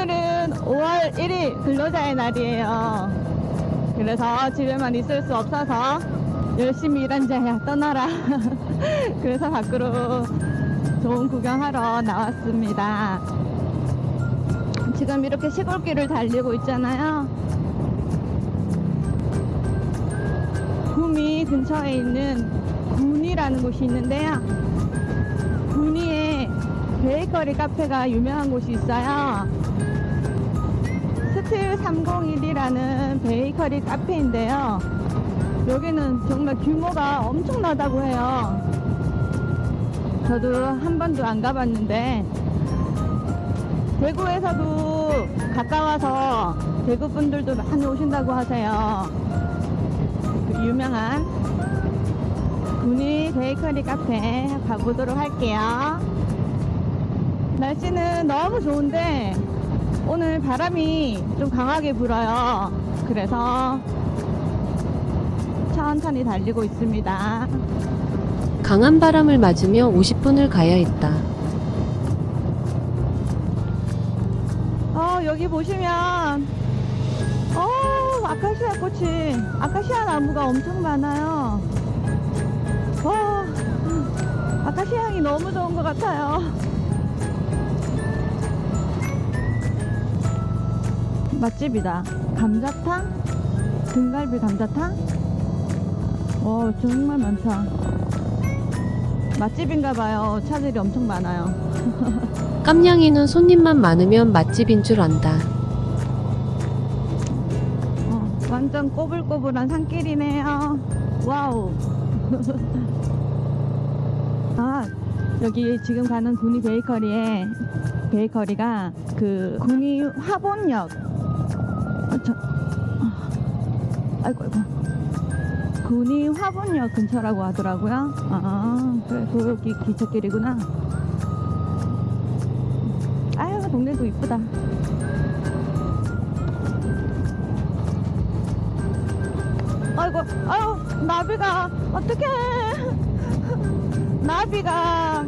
오늘은 5월 1일 근로자의 날이에요. 그래서 집에만 있을 수 없어서 열심히 일한 자야 떠나라. 그래서 밖으로 좋은 구경하러 나왔습니다. 지금 이렇게 시골길을 달리고 있잖아요. 구미 근처에 있는 군이라는 곳이 있는데요. 군위에 베이커리 카페가 유명한 곳이 있어요. 스틸 301이라는 베이커리 카페인데요. 여기는 정말 규모가 엄청나다고 해요. 저도 한 번도 안 가봤는데 대구에서도 가까워서 대구 분들도 많이 오신다고 하세요. 그 유명한 군위 베이커리 카페 가보도록 할게요. 날씨는 너무 좋은데 오늘 바람이 좀 강하게 불어요. 그래서 천천히 달리고 있습니다. 강한 바람을 맞으며 50분을 가야 했다. 어, 여기 보시면 어, 아카시아 꽃이 아카시아 나무가 엄청 많아요. 와, 아카시아 향이 너무 좋은 것 같아요. 맛집이다. 감자탕? 등갈비 감자탕? 어, 정말 많다. 맛집인가 봐요. 차들이 엄청 많아요. 깜냥이는 손님만 많으면 맛집인 줄 안다. 어, 완전 꼬불꼬불한 산길이네요. Wow. 아, 여기 지금 가는 군위 베이커리에 베이커리가 그 군위 화본역. 어, 저, 어, 아이고, 아이고. 군위 화본역 근처라고 하더라고요. 아, 그래, 여기 기찻길이구나. 아유, 동네도 이쁘다. 아이고, 아유, 나비가, 어떡해. 나비가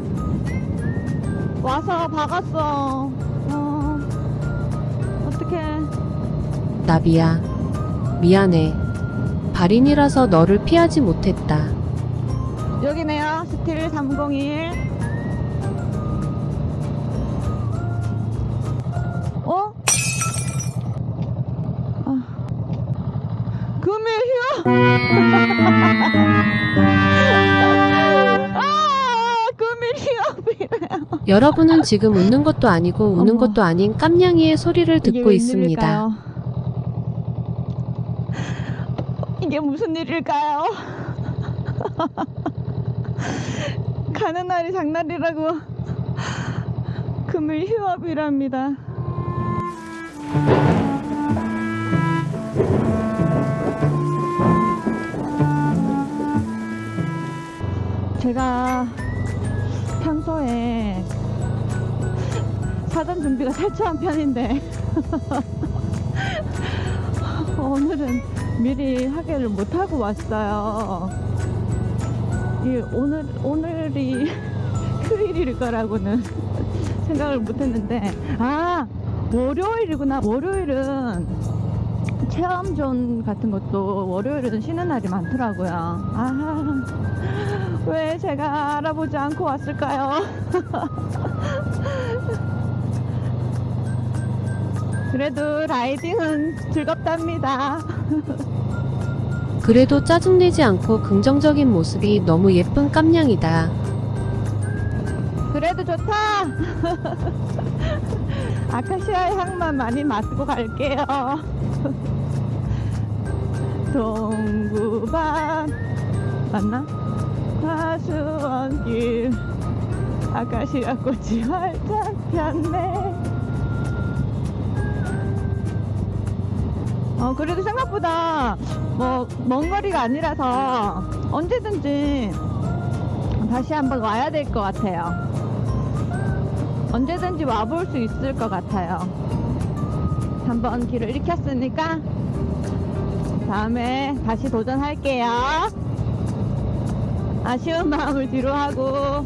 와서 박았어. 어, 나비야. 미안해. 발인이라서 너를 피하지 못했다. 여기네요. 스틸 301. 어? 아. 금일 휴! 아, 금일. 여러분은 지금 웃는 것도 아니고 우는 어머. 것도 아닌 깜냥이의 소리를 듣고 있습니다. 이게 무슨 일일까요? 가는 날이 장날이라고 금일 휴업이랍니다. 제가 평소에 사전 준비가 철저한 편인데 오늘은 미리 하기를 못하고 왔어요. 이 오늘 오늘이 휴일일 거라고는 생각을 못했는데 아 월요일이구나. 월요일은 체험존 같은 것도 월요일은 쉬는 날이 많더라고요. 아, 왜 제가 알아보지 않고 왔을까요? 그래도 라이딩은 즐겁답니다. 그래도 짜증내지 않고 긍정적인 모습이 너무 예쁜 깜냥이다. 그래도 좋다. 아카시아 향만 많이 맡고 갈게요. 동구밭 맞나? 화수원길 아카시아 꽃이 활짝 폈네. 어 그래도 생각보다 뭐 먼 거리가 아니라서 언제든지 다시 한번 와야 될 것 같아요. 언제든지 와볼 수 있을 것 같아요. 한번 길을 잃혔으니까 다음에 다시 도전할게요. 아쉬운 마음을 뒤로 하고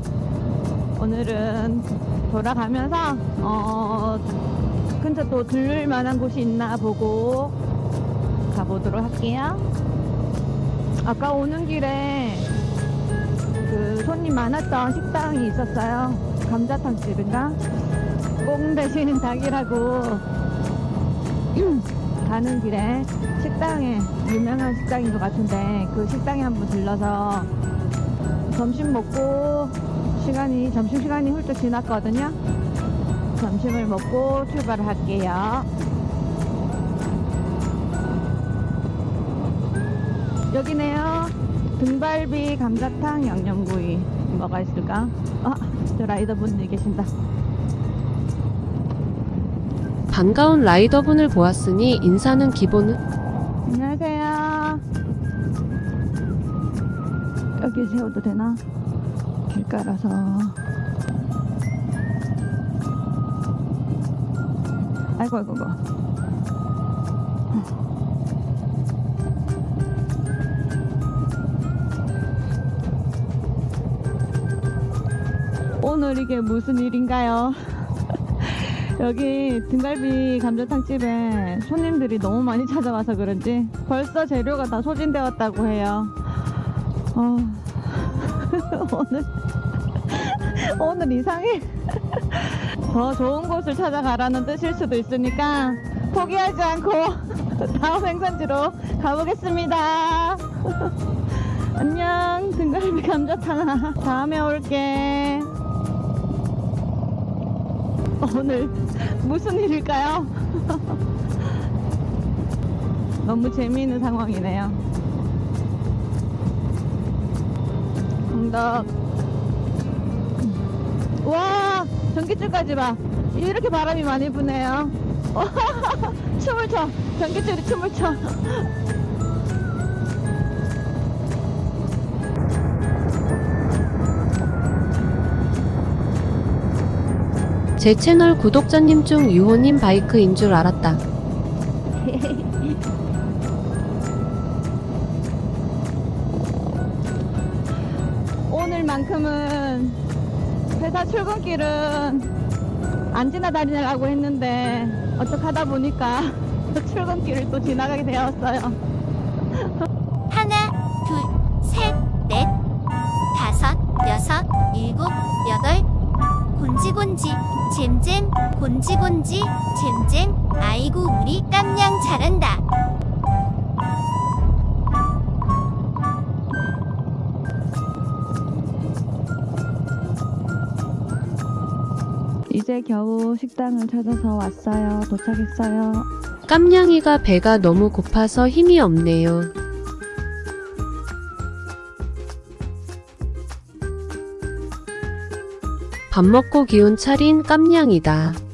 오늘은 돌아가면서 어 근처 또 들를 만한 곳이 있나 보고 가보도록 할게요. 아까 오는 길에 그 손님 많았던 식당이 있었어요. 감자탕 집인가? 꽁 대신 닭이라고 가는 길에 식당에 유명한 식당인 것 같은데 그 식당에 한번 들러서 점심 먹고 시간이 점심 시간이 훌쩍 지났거든요. 점심을 먹고 출발을 할게요. 여기네요. 등갈비, 감자탕, 양념구이. 뭐가 있을까? 아, 저 라이더분이 계신다. 반가운 라이더분을 보았으니 인사는 기본은 안녕하세요. 여기 세워도 되나? 길가라서. 아이고, 아이고, 아이고. 이게 무슨 일인가요? 여기 등갈비 감자탕 집에 손님들이 너무 많이 찾아와서 그런지 벌써 재료가 다 소진되었다고 해요. 어, 오늘 오늘 이상해. 더 좋은 곳을 찾아가라는 뜻일 수도 있으니까 포기하지 않고 다음 행선지로 가보겠습니다. 안녕 등갈비 감자탕아 다음에 올게. 오늘 무슨 일일까요? 너무 재미있는 상황이네요. 정답. 와, 전기줄까지 봐. 이렇게 바람이 많이 부네요. 춤을 춰. 전기줄이 춤을 춰. 제 채널 구독자님 중 유호님 바이크인 줄 알았다. 오늘만큼은 회사 출근길은 안 지나다니라고 했는데 어떡하다 보니까 출근길을 또 지나가게 되었어요. 곤지곤지, 잼잼. 아이고 우리 깜냥 잘한다. 이제 겨우 식당을 찾아서 왔어요. 도착했어요. 깜냥이가 배가 너무 고파서 힘이 없네요. 밥 먹고 기운 차린 깜냥이다.